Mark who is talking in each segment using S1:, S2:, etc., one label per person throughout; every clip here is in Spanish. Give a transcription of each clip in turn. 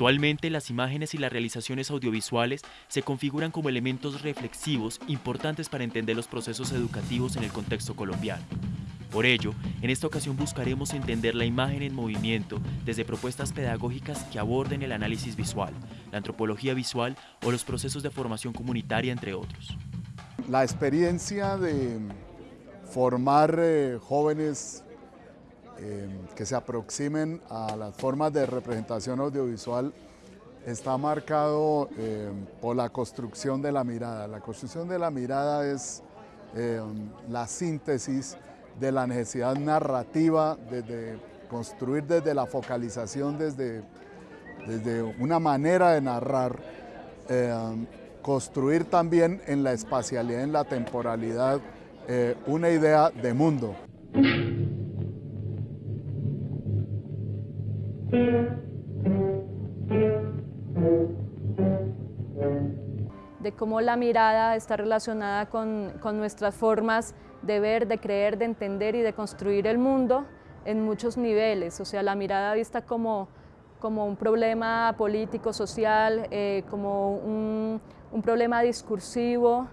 S1: Actualmente las imágenes y las realizaciones audiovisuales se configuran como elementos reflexivos importantes para entender los procesos educativos en el contexto colombiano. Por ello, en esta ocasión buscaremos entender la imagen en movimiento desde propuestas pedagógicas que aborden el análisis visual, la antropología visual o los procesos de formación comunitaria, entre otros.
S2: La experiencia de formar eh, jóvenes eh, que se aproximen a las formas de representación audiovisual está marcado eh, por la construcción de la mirada. La construcción de la mirada es la síntesis de la necesidad narrativa, desde construir desde la focalización, desde, desde una manera de narrar, construir también en la espacialidad, en la temporalidad, eh, una idea de mundo.
S3: Cómo la mirada está relacionada con, con nuestras formas de ver, de creer, de entender y de construir el mundo en muchos niveles, o sea, la mirada vista como, como un problema político, social, eh, como un, un, problema discursivo,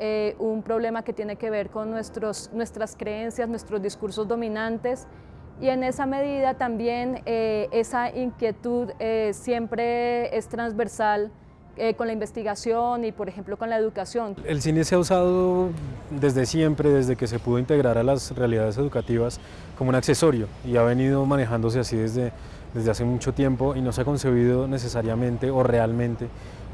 S3: eh, un problema que tiene que ver con nuestros, nuestras creencias, nuestros discursos dominantes. Y en esa medida también eh, esa inquietud siempre es transversal eh, con la investigación y, por ejemplo, con la educación.
S4: El cine se ha usado desde siempre, desde que se pudo integrar a las realidades educativas como un accesorio y ha venido manejándose así desde, desde hace mucho tiempo y no se ha concebido necesariamente o realmente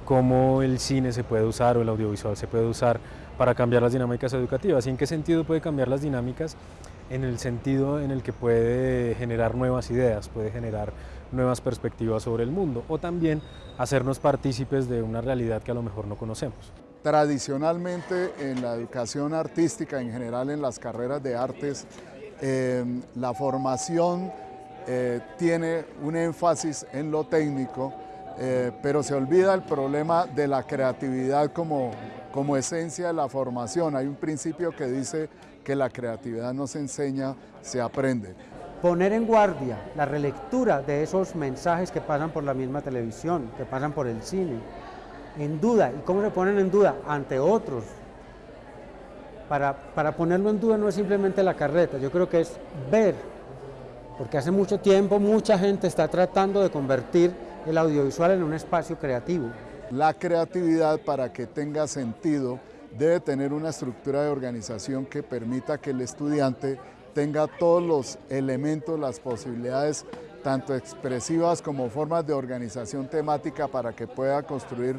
S4: cómo el cine se puede usar o el audiovisual se puede usar para cambiar las dinámicas educativas y en qué sentido puede cambiar las dinámicas en el sentido en el que puede generar nuevas ideas, puede generar nuevas perspectivas sobre el mundo o también hacernos partícipes de una realidad que a lo mejor no conocemos.
S2: Tradicionalmente en la educación artística, en general en las carreras de artes, em, la formación eh, tiene un énfasis en lo técnico, eh, pero se olvida el problema de la creatividad como, como esencia de la formación. Hay un principio que dice que la creatividad no se enseña, se aprende.
S5: Poner en guardia la relectura de esos mensajes que pasan por la misma televisión, que pasan por el cine, en duda. ¿Y cómo se ponen en duda? Ante otros. Para, para ponerlo en duda no es simplemente la carreta, yo creo que es ver, porque hace mucho tiempo mucha gente está tratando de convertir el audiovisual en un espacio creativo.
S2: La creatividad para que tenga sentido debe tener una estructura de organización que permita que el estudiante tenga todos los elementos, las posibilidades, tanto expresivas como formas de organización temática para que pueda construir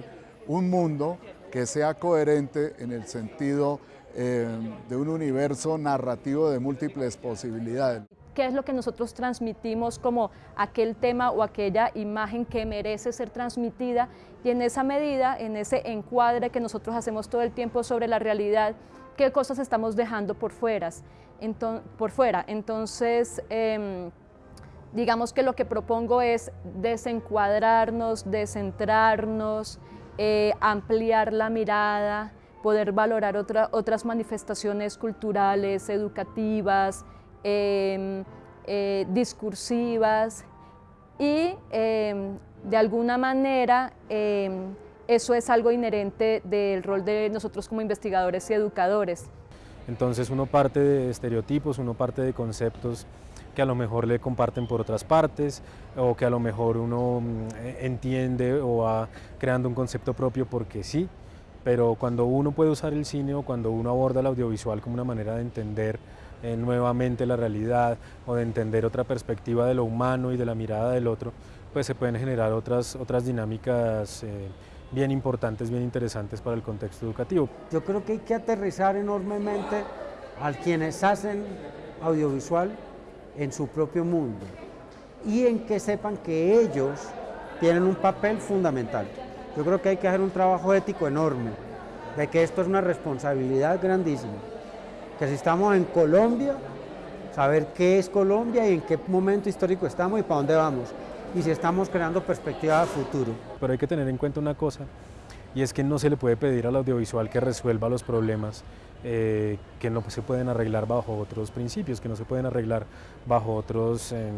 S2: un mundo que sea coherente en el sentido eh, de un universo narrativo de múltiples posibilidades.
S3: Qué es lo que nosotros transmitimos como aquel tema o aquella imagen que merece ser transmitida y en esa medida, en ese encuadre que nosotros hacemos todo el tiempo sobre la realidad, qué cosas estamos dejando por fuera. Entonces, por fuera. Entonces, em, digamos que lo que propongo es desencuadrarnos, descentrarnos, eh, ampliar la mirada, poder valorar otras manifestaciones culturales, educativas, Em, eh, discursivas y em, de alguna manera eso es algo inherente del rol de nosotros como investigadores y educadores.
S4: Entonces uno parte de estereotipos, uno parte de conceptos que a lo mejor le comparten por otras partes o que a lo mejor uno mm, entiende o va creando un concepto propio porque sí, pero cuando uno puede usar el cine o cuando uno aborda el audiovisual como una manera de entender eh, nuevamente la realidad o de entender otra perspectiva de lo humano y de la mirada del otro, pues se pueden generar otras, otras dinámicas eh, bien importantes, bien interesantes para el contexto educativo.
S5: Yo creo que hay que aterrizar enormemente a quienes hacen audiovisual en su propio mundo y en que sepan que ellos tienen un papel fundamental. Yo creo que hay que hacer un trabajo ético enorme, de que esto es una responsabilidad grandísima que si estamos en Colombia, saber qué es Colombia y en qué momento histórico estamos y para dónde vamos, y si estamos creando perspectiva de futuro.
S4: Pero hay que tener en cuenta una cosa, y es que no se le puede pedir al audiovisual que resuelva los problemas eh, que no se pueden arreglar bajo otros principios, que no se pueden arreglar bajo otros em,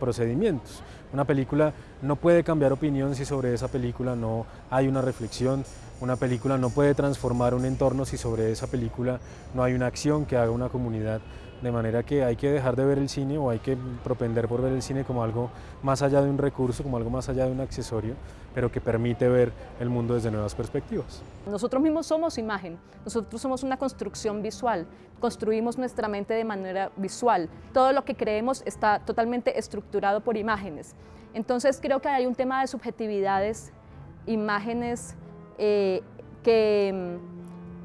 S4: procedimientos. Una película no puede cambiar opinión si sobre esa película no hay una reflexión, una película no puede transformar un entorno si sobre esa película no hay una acción que haga una comunidad de manera que hay que dejar de ver el cine o hay que propender por ver el cine como algo más allá de un recurso, como algo más allá de un accesorio, pero que permite ver el mundo desde nuevas perspectivas.
S3: Nosotros mismos somos imagen, nosotros somos una construcción visual, construimos nuestra mente de manera visual, todo lo que creemos está totalmente estructurado por imágenes. Entonces creo que hay un tema de subjetividades, imágenes eh, que,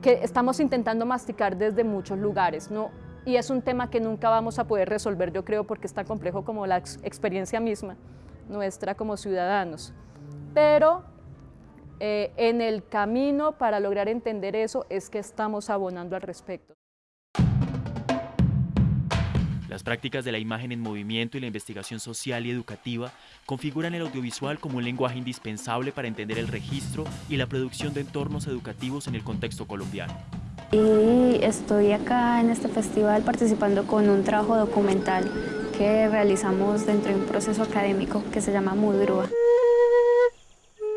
S3: que estamos intentando masticar desde muchos lugares. ¿no? Y es un tema que nunca vamos a poder resolver, yo creo, porque es tan complejo como la experiencia misma nuestra como ciudadanos. Pero eh, en el camino para lograr entender eso es que estamos abonando al respecto.
S1: Las prácticas de la imagen en movimiento y la investigación social y educativa configuran el audiovisual como un lenguaje indispensable para entender el registro y la producción de entornos educativos en el contexto colombiano
S6: y estoy acá en este festival participando con un trabajo documental que realizamos dentro de un proceso académico que se llama Mudrúa.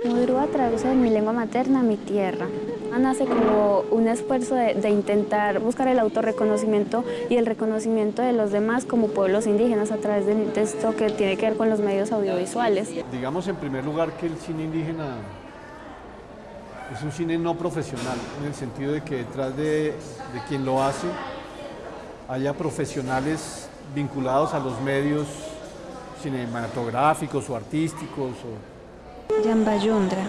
S6: Mudrúa traduce de mi lengua materna a mi tierra. Nace como un esfuerzo de, de, intentar buscar el autorreconocimiento y el reconocimiento de los demás como pueblos indígenas a través de texto que tiene que ver con los medios audiovisuales.
S7: Digamos en primer lugar que el cine indígena es un cine no profesional, en el sentido de que detrás de, quien lo hace haya profesionales vinculados a los medios cinematográficos o artísticos. O...
S6: Yambayondra,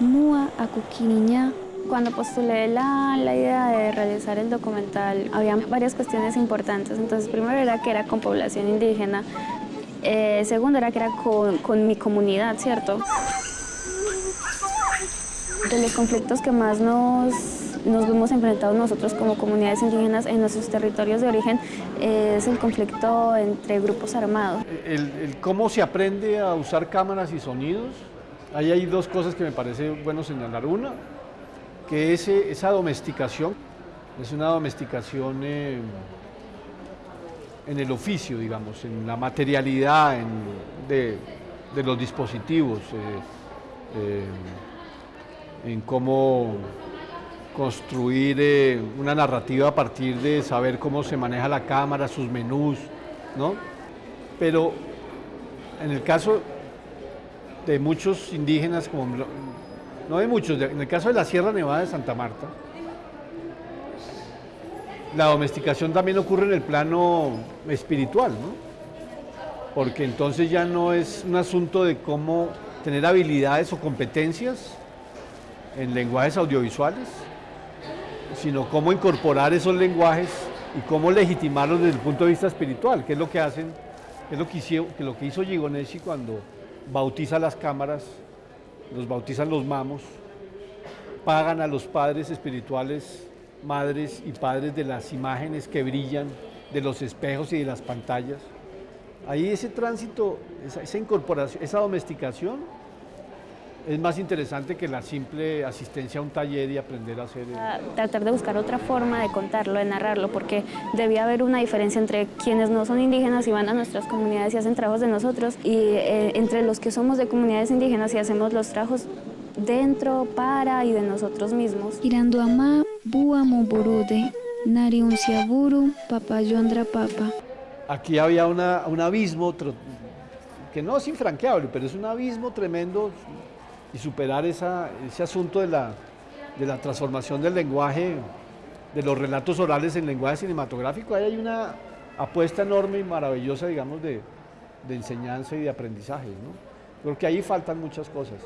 S6: Mua Akukiniña. Cuando postulé la, la, idea de realizar el documental, había varias cuestiones importantes. Entonces, primero era que era con población indígena, eh, segundo era que era con, con mi comunidad, ¿cierto? De los conflictos que más nos, nos vemos enfrentados nosotros como comunidades indígenas en nuestros territorios de origen es el conflicto entre grupos armados.
S7: El, cómo se aprende a usar cámaras y sonidos, ahí hay dos cosas que me parece bueno señalar. Una, que ese, esa domesticación es una domesticación eh, en el oficio, digamos, en la materialidad de, los dispositivos. Eh, eh, en cómo construir eh, una narrativa a partir de saber cómo se maneja la cámara, sus menús, ¿no? Pero en el caso de muchos indígenas, como no de muchos, en el caso de la Sierra Nevada de Santa Marta, la domesticación también ocurre en el plano espiritual, ¿no? Porque entonces ya no es un asunto de cómo tener habilidades o competencias, en lenguajes audiovisuales, sino cómo incorporar esos lenguajes y cómo legitimarlos desde el punto de vista espiritual, que es lo que hacen, es lo que hizo, que lo que hizo Gigoneshi cuando bautiza las cámaras, los bautizan los mamos, pagan a los padres espirituales, madres y padres de las imágenes que brillan, de los espejos y de las pantallas. Ahí ese tránsito, esa, esa incorporación, esa domesticación, es más interesante que la simple asistencia a un taller y aprender a hacer...
S6: Tratar de buscar otra forma de contarlo, de narrarlo, porque debía haber una diferencia entre quienes no son indígenas y van a nuestras comunidades y hacen trabajos de nosotros, y eh, entre los que somos de comunidades indígenas y hacemos los trabajos dentro, para y de nosotros mismos.
S8: Iranduama, Buamo Burude, Nariunciaburu, Papayondra Papa.
S7: Aquí había una, un abismo que no es infranqueable, pero es un abismo tremendo y superar ese asunto de la, de la transformación del lenguaje, de los relatos orales en lenguaje cinematográfico. Ahí hay una apuesta enorme y maravillosa, digamos, de, de enseñanza y de aprendizaje. ¿no? Creo que ahí faltan muchas cosas.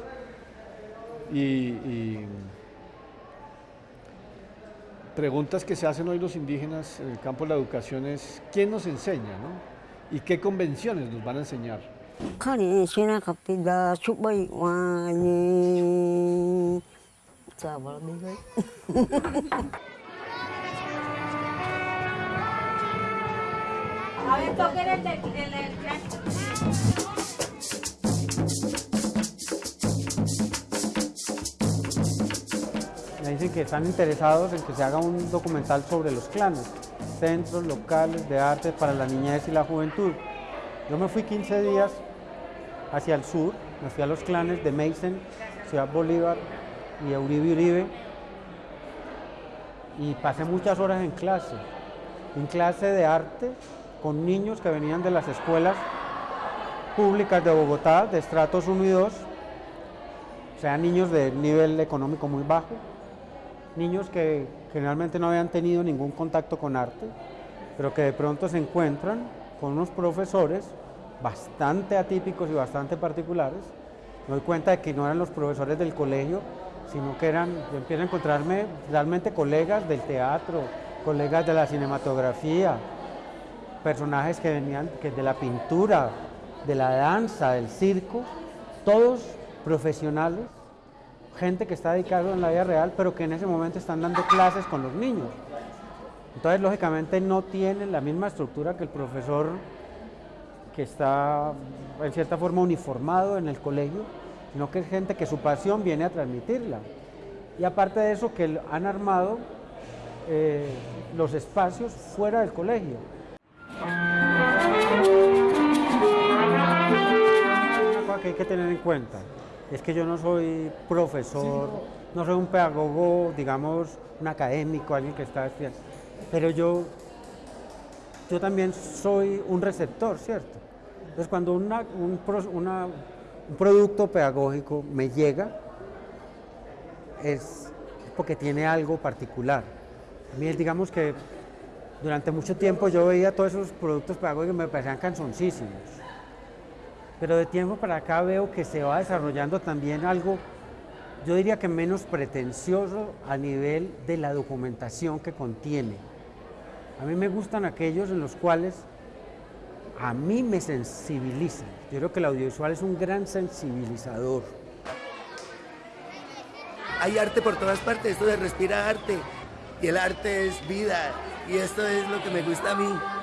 S7: Y, y, preguntas que se hacen hoy los indígenas en el campo de la educación es ¿quién nos enseña? ¿no? ¿Y qué convenciones nos van a enseñar?
S9: Khani sina kapida chubai wani sabal bigai A ver, toquen el, el, el, el
S5: dicen que están interesados en que se haga un documental sobre los clanes, centros locales de arte para la niñez y la juventud. Yo me fui 15 días hacia el sur, me fui a los clanes de Mason, Ciudad Bolívar y Uribe Uribe. Y pasé muchas horas en clase, en clase de arte con niños que venían de las escuelas públicas de Bogotá, de estratos 1 y 2, o sea, niños de nivel económico muy bajo, niños que generalmente no habían tenido ningún contacto con arte, pero que de pronto se encuentran con unos profesores bastante atípicos y bastante particulares. Me doy cuenta de que no eran los profesores del colegio, sino que eran, yo empiezo a encontrarme realmente colegas del teatro, colegas de la cinematografía, personajes que venían que de la pintura, de la danza, del circo, todos profesionales, gente que está dedicada en la vida real, pero que en ese momento están dando clases con los niños. Entonces, lógicamente, no tienen la misma estructura que el profesor que está en cierta forma uniformado en el colegio, sino que es gente que su pasión viene a transmitirla. Y aparte de eso, que han armado eh, los espacios fuera del colegio. Una cosa que hay que tener en cuenta es que yo no soy profesor, no soy un pedagogo, digamos, un académico, alguien que está estudiando, pero yo, yo también soy un receptor, ¿cierto? Entonces cuando un producto pedagógico me llega, es porque tiene algo particular. A mí, digamos que durante mucho tiempo yo veía todos esos productos pedagógicos y me parecían canzoncísimos. Pero de tiempo para acá veo que se va desarrollando también algo, yo diría que menos pretencioso a nivel de la documentación que contiene. A mí me gustan aquellos en los cuales a mí me sensibilizan. Yo creo que el audiovisual es un gran sensibilizador.
S10: Hay arte por todas partes, esto de respira arte. Y el arte es vida. Y esto es lo que me gusta a mí.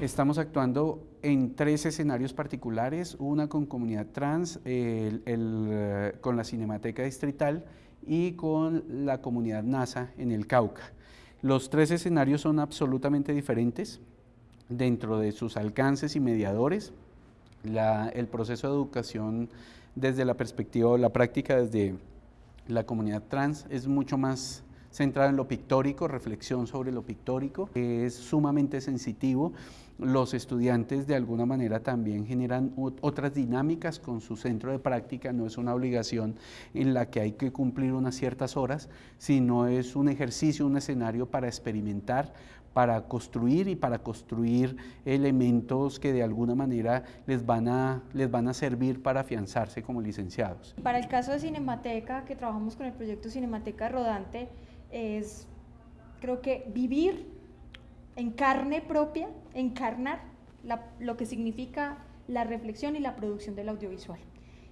S11: Estamos actuando en tres escenarios particulares, una con comunidad trans, el, el, con la Cinemateca Distrital y con la comunidad NASA en el Cauca. Los tres escenarios son absolutamente diferentes dentro de sus alcances y mediadores. La, el proceso de educación desde la perspectiva o la práctica desde la comunidad trans es mucho más centrado en lo pictórico, reflexión sobre lo pictórico, es sumamente sensitivo los estudiantes de alguna manera también generan otras dinámicas con su centro de práctica, no es una obligación en la que hay que cumplir unas ciertas horas, sino es un ejercicio, un escenario para experimentar, para construir y para construir elementos que de alguna manera les van a, les van a servir para afianzarse como licenciados.
S12: Para el caso de Cinemateca, que trabajamos con el proyecto Cinemateca Rodante, es creo que vivir en carne propia, encarnar lo que significa la reflexión y la producción del audiovisual.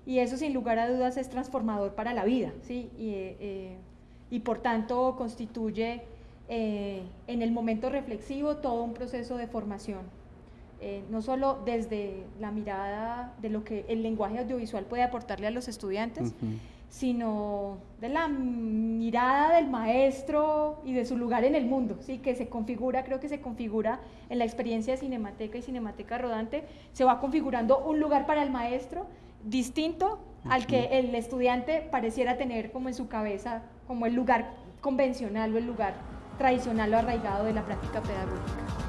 S12: Y eso sin lugar a dudas es transformador para la vida, ¿sí? y, eh, eh, por tanto constituye eh, en el momento reflexivo todo un proceso de formación, no solo desde la mirada de lo que el lenguaje audiovisual puede aportarle a los estudiantes, sino de la mirada del maestro y de su lugar en el mundo, ¿sí? que se configura, creo que se configura en la experiencia de Cinemateca y Cinemateca Rodante, se va configurando un lugar para el maestro distinto al que el estudiante pareciera tener como en su cabeza, como el lugar convencional o el lugar tradicional o arraigado de la práctica pedagógica.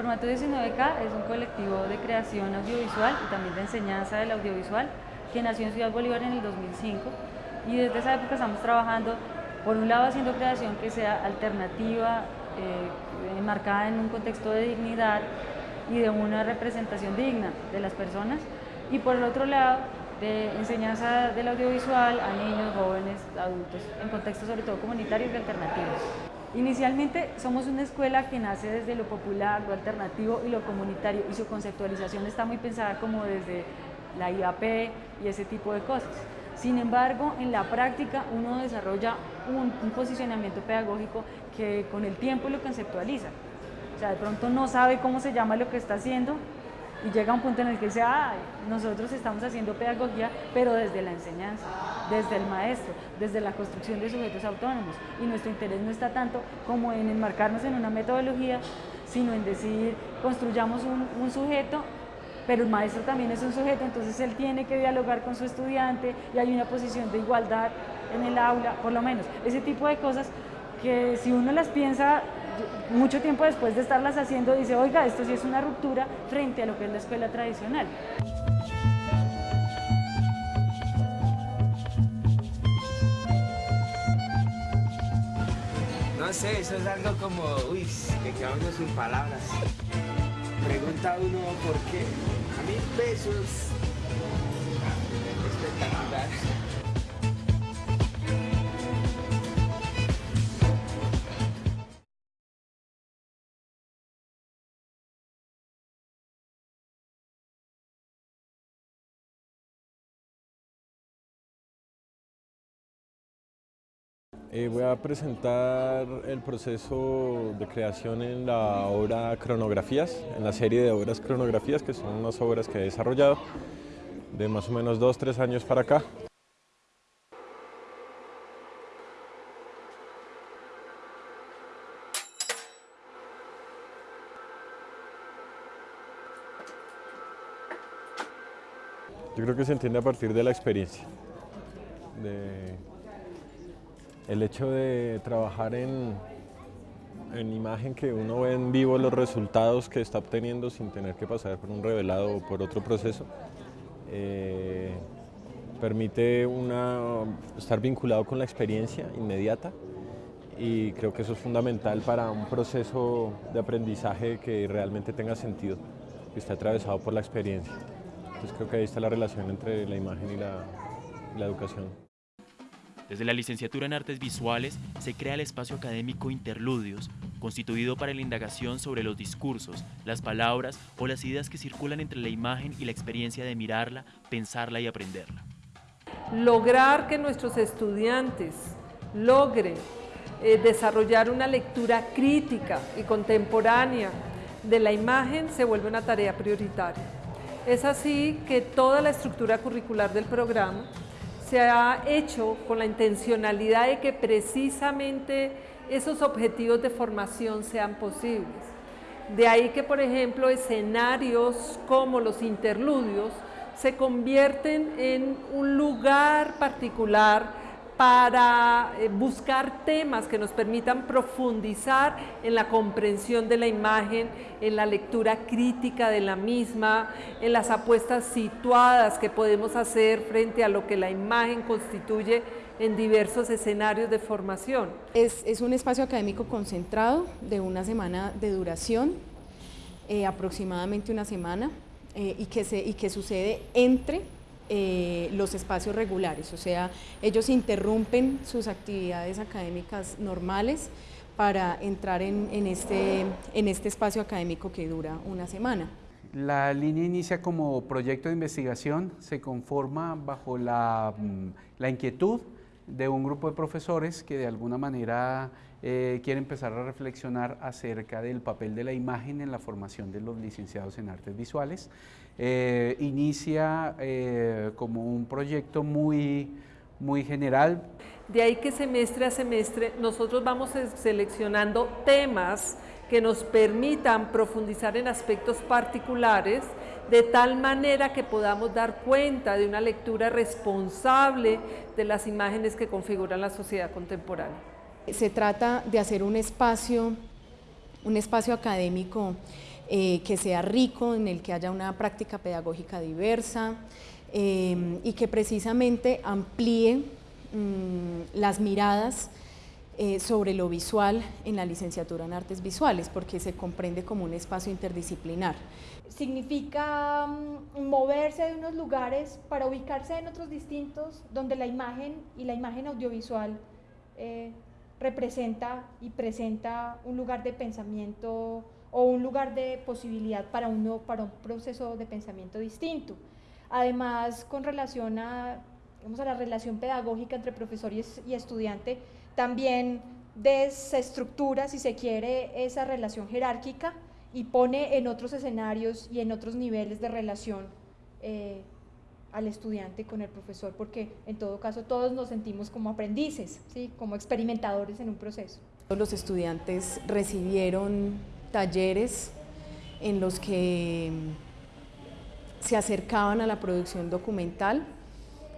S3: Formato 19K es un colectivo de creación audiovisual y también de enseñanza del audiovisual.
S13: que nació en Ciudad Bolívar en el 2005 y desde esa época estamos trabajando, por un lado haciendo creación que sea alternativa, eh, enmarcada en un contexto de dignidad y de una representación digna de las personas, y por el otro lado de enseñanza del audiovisual a niños, jóvenes, adultos, en contextos sobre todo comunitarios y alternativos. Inicialmente somos una escuela que nace desde lo popular, lo alternativo y lo comunitario y su conceptualización está muy pensada como desde la IAP y ese tipo de cosas. Sin embargo, en la práctica uno desarrolla un, un posicionamiento pedagógico que con el tiempo lo conceptualiza. O sea, de pronto no sabe cómo se llama lo que está haciendo, y llega un punto en el que dice, ah, nosotros estamos haciendo pedagogía, pero desde la enseñanza, desde el maestro, desde la construcción de sujetos autónomos. Y nuestro interés no está tanto como en enmarcarnos en una metodología, sino en decir, construyamos un, un sujeto pero el maestro también es un sujeto, entonces él tiene que dialogar con su estudiante y hay una posición de igualdad en el aula, por lo menos. Ese tipo de cosas que si uno las piensa mucho tiempo después de estarlas haciendo, dice, oiga, esto sí es una ruptura frente a lo que es la escuela tradicional.
S14: No sé, eso es algo como, uy, que queda uno sin palabras. Pregunta uno por qué. A mí pesos. Espectacular.
S15: Eh, voy a presentar el proceso de creación en la obra Cronografías, en la serie de obras Cronografías, que son unas obras que he desarrollado de más o menos dos, tres años para acá. Yo creo que se entiende a partir de la experiencia, el hecho de trabajar en, en imagen que uno ve en vivo los resultados que está obteniendo sin tener que pasar por un revelado o por otro proceso, eh, permite una, estar vinculado con la experiencia inmediata y creo que eso es fundamental para un proceso de aprendizaje que realmente tenga sentido, que esté atravesado por la experiencia. Entonces creo que ahí está la relación entre la imagen y la, y la educación.
S1: Desde la licenciatura en Artes Visuales se crea el espacio académico Interludios, constituido para la indagación sobre los discursos, las palabras o las ideas que circulan entre la imagen y la experiencia de mirarla, pensarla y aprenderla.
S16: Lograr que nuestros estudiantes logren eh, desarrollar una lectura crítica y contemporánea de la imagen se vuelve una tarea prioritaria. Es así que toda la estructura curricular del programa se ha hecho con la intencionalidad de que precisamente esos objetivos de formación sean posibles. De ahí que, por ejemplo, escenarios como los interludios se convierten en un lugar particular para eh, buscar temas que nos permitan profundizar en la comprensión de la imagen, en la lectura crítica de la misma, en las apuestas situadas que podemos hacer frente a lo que la imagen constituye en diversos escenarios de formación.
S17: Es, un espacio académico concentrado de una semana de duración, eh, aproximadamente una semana, eh, y, que se, y que sucede entre eh, los espacios regulares, o sea, ellos interrumpen sus actividades académicas normales para entrar en, este, en este espacio académico que dura una semana.
S11: La línea inicia como proyecto de investigación, se conforma bajo la, mm, la inquietud de un grupo de profesores que de alguna manera eh, quiere empezar a reflexionar acerca del papel de la imagen en la formación de los licenciados en artes visuales. Eh, inicia eh, como un proyecto muy, muy general.
S16: De ahí que semestre a semestre nosotros vamos seleccionando temas que nos permitan profundizar en aspectos particulares de tal manera que podamos dar cuenta de una lectura responsable de las imágenes que configuran la sociedad contemporánea.
S17: Se trata de hacer un espacio, un espacio académico eh, que sea rico, en el que haya una práctica pedagógica diversa, eh, y que precisamente amplíe mm, las miradas eh, sobre lo visual en la licenciatura en artes visuales, porque se comprende como un espacio interdisciplinar.
S12: Significa mm, moverse de unos lugares para ubicarse en otros distintos, donde la imagen y la imagen audiovisual eh, representa y presenta un lugar de pensamiento o un lugar de posibilidad para, uno, para un proceso de pensamiento distinto. Además, con relación a, a la relación pedagógica entre profesor y, y estudiante, también desestructura, si se quiere, esa relación jerárquica y pone en otros escenarios y en otros niveles de relación eh, al estudiante con el profesor, porque en todo caso todos nos sentimos como aprendices, ¿sí? como experimentadores en un proceso.
S17: Los estudiantes recibieron talleres en los que se acercaban a la producción documental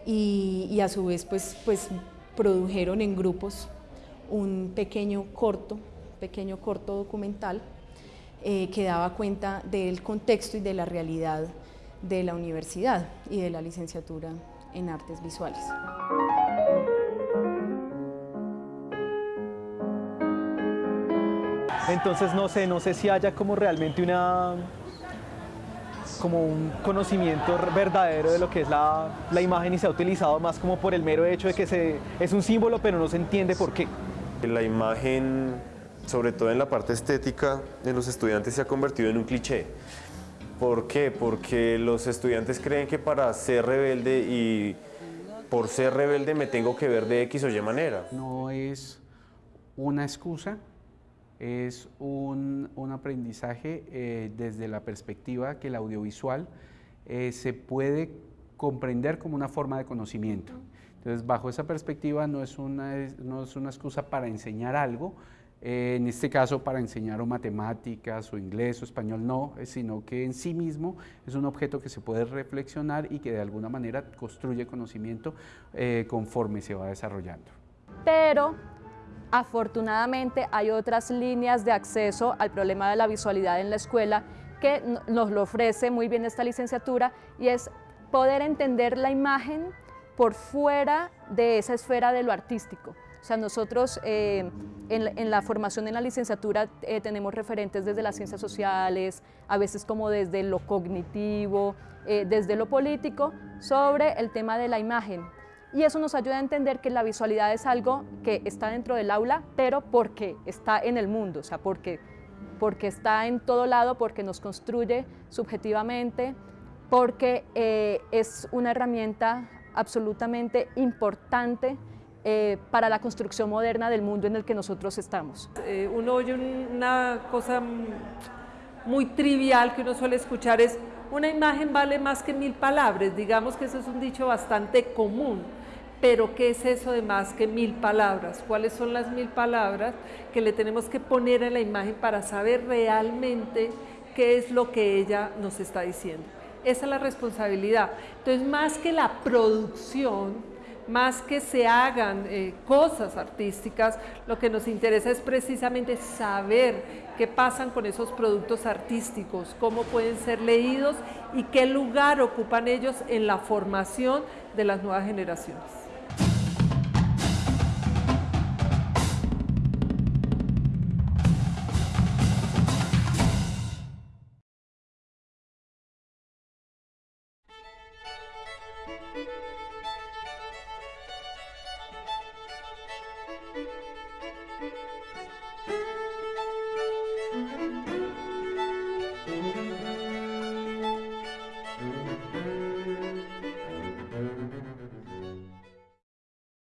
S17: y, a su vez pues, pues produjeron en grupos un pequeño corto, pequeño corto documental eh, que daba cuenta del contexto y de la realidad de la universidad y de la licenciatura en artes visuales.
S18: Entonces no sé, no sé si haya como realmente una como un conocimiento verdadero de lo que es la, la, imagen y se ha utilizado más como por el mero hecho de que se, es un símbolo pero no se entiende por qué.
S19: La imagen, sobre todo en la parte estética, de los estudiantes se ha convertido en un cliché. ¿Por qué? Porque los estudiantes creen que para ser rebelde y por ser rebelde me tengo que ver de X o Y manera.
S11: No es una excusa, es un, aprendizaje eh, desde la perspectiva que el audiovisual eh, se puede comprender como una forma de conocimiento. Entonces, bajo esa perspectiva no es una, no es una excusa para enseñar algo, eh, en este caso para enseñar o matemáticas o inglés o español, no, sino que en sí mismo es un objeto que se puede reflexionar y que de alguna manera construye conocimiento conforme se va desarrollando.
S3: Pero Afortunadamente hay otras líneas de acceso al problema de la visualidad en la escuela que nos lo ofrece muy bien esta licenciatura y es poder entender la imagen por fuera de esa esfera de lo artístico. O sea, nosotros eh, en, la formación en la licenciatura eh, tenemos referentes desde las ciencias sociales, a veces como desde lo cognitivo, eh, desde lo político, sobre el tema de la imagen y eso nos ayuda a entender que la visualidad es algo que está dentro del aula, pero porque está en el mundo, o sea, porque, porque está en todo lado, porque nos construye subjetivamente, porque eh, es una herramienta absolutamente importante eh, para la construcción moderna del mundo en el que nosotros estamos.
S16: Eh, uno oye una cosa muy trivial que uno suele escuchar es una imagen vale más que mil palabras, digamos que eso es un dicho bastante común pero ¿qué es eso de más que mil palabras? ¿Cuáles son las mil palabras que le tenemos que poner a la imagen para saber realmente qué es lo que ella nos está diciendo? Esa es la responsabilidad. Entonces, más que la producción, más que se hagan eh, cosas artísticas, lo que nos interesa es precisamente saber qué pasan con esos productos artísticos, cómo pueden ser leídos y qué lugar ocupan ellos en la formación de las nuevas generaciones.